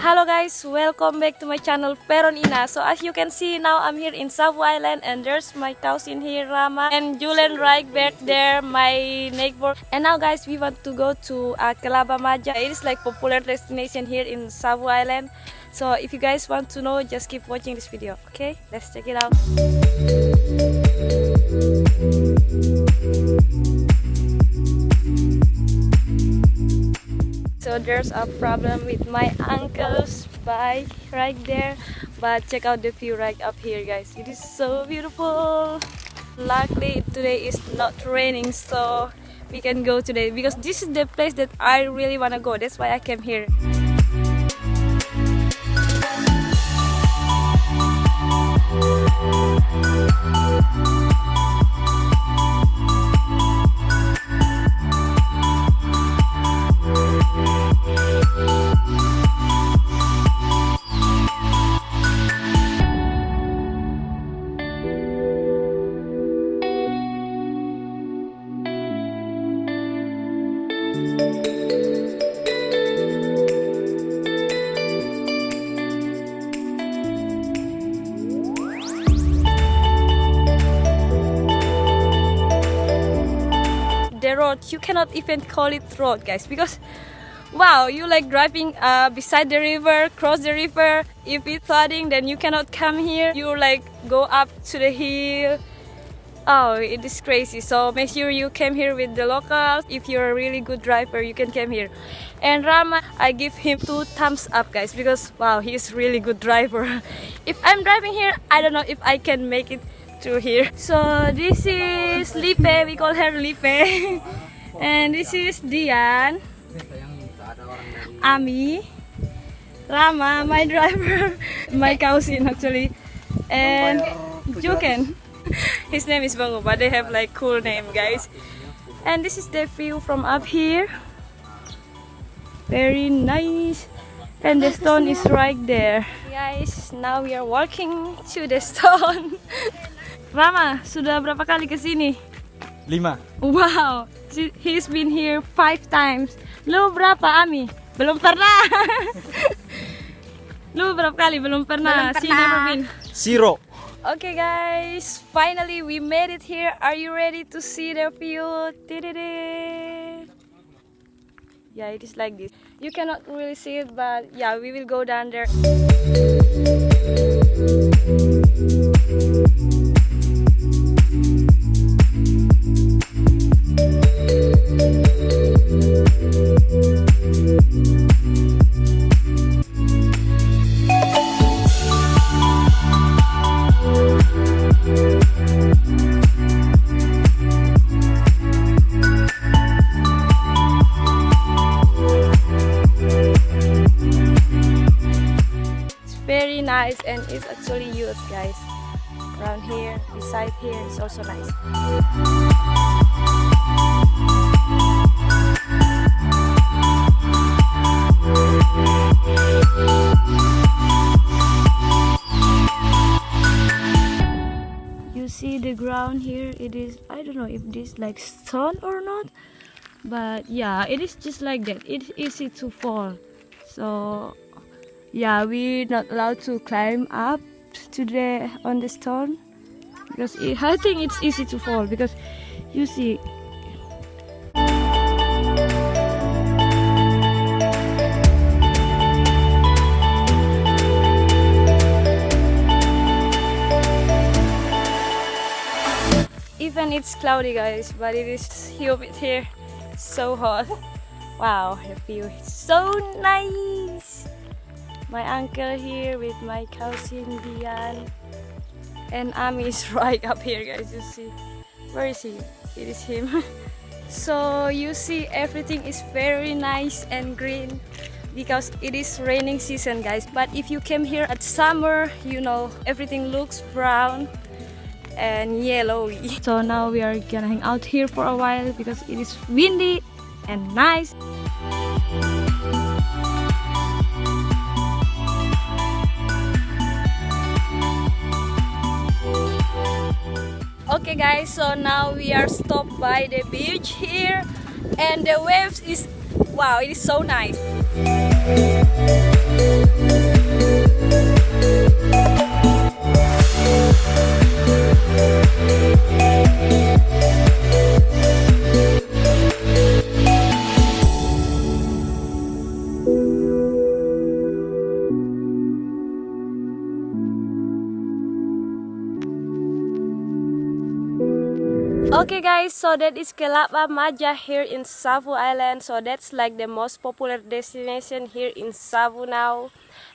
Hello guys, welcome back to my channel Peron Ina. So as you can see now I'm here in Savu Island and there's my cousin here Rama and Julian right back there, my neighbor. And now guys we want to go to uh, Kelabba Maja. It is like popular destination here in Savu Island. So if you guys want to know, just keep watching this video. Okay, let's check it out. There's a problem with my uncle's bike right there. But check out the view right up here guys. It is so beautiful. Luckily today is not raining so we can go today because this is the place that I really wanna go. That's why I came here. The road you cannot even call it road guys because wow you like driving uh, beside the river cross the river. If it's flooding then you cannot come here. You like go up to the hill oh it is crazy. So make sure you came here with the locals. If you're a really good driver you can come here. And Rama I give him two thumbs up guys because wow he's really good driver. If I'm driving here I don't know if I can make it through here. So this is Lipe, we call her Lipe. and this is Dian, Ami, Rama, my driver, my cousin actually, and Juken. His name is Bangu, but they have like cool name guys. And this is the view from up here. Very nice. And the stone is right there. Guys, now we are walking to the stone. Rama, sudah berapa kali ke sini? Lima. Wow, he's been here five times. Lu berapa, Ami? Belum pernah. Lu berapa kali? Belum pernah. Belum She never been. Zero. Okay guys, finally we made it here. Are you ready to see the view? Yeah, it is like this. You cannot really see it, but yeah, we will go down there. It's actually used guys. Around here, beside here, it's also nice. You see the ground here, it is, I don't know if this like stone or not, but yeah, it is just like that. It's easy to fall. So yeah we're not allowed to climb up to the on the stone because it, I think it's easy to fall because you see. Even it's cloudy guys but it is humid here. So hot. Wow the view is so nice my uncle here with my cousin Dian and Ami is right up here guys you see. Where is he? It is him. So you see everything is very nice and green because it is raining season guys. But if you came here at summer you know everything looks brown and yellowy. So now we are gonna hang out here for a while because it is windy and nice Okay guys, so now we are stopped by the beach here and the waves is wow, it is so nice. Okay guys, so that is Kelabba Maja here in Savu Island. So that's like the most popular destination here in Savu now.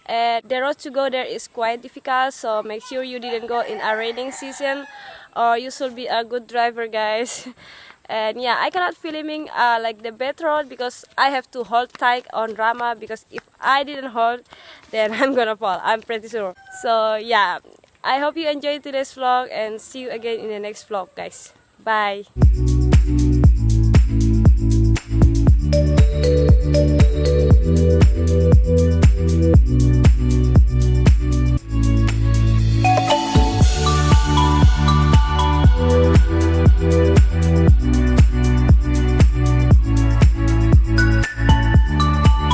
The road to go there is quite difficult, so make sure you didn't go in a raining season or you should be a good driver guys. and yeah, I cannot filming uh, like the bad road because I have to hold tight on Rama because if I didn't hold, then I'm gonna fall, I'm pretty sure. So yeah, I hope you enjoyed today's vlog and see you again in the next vlog guys. Bye!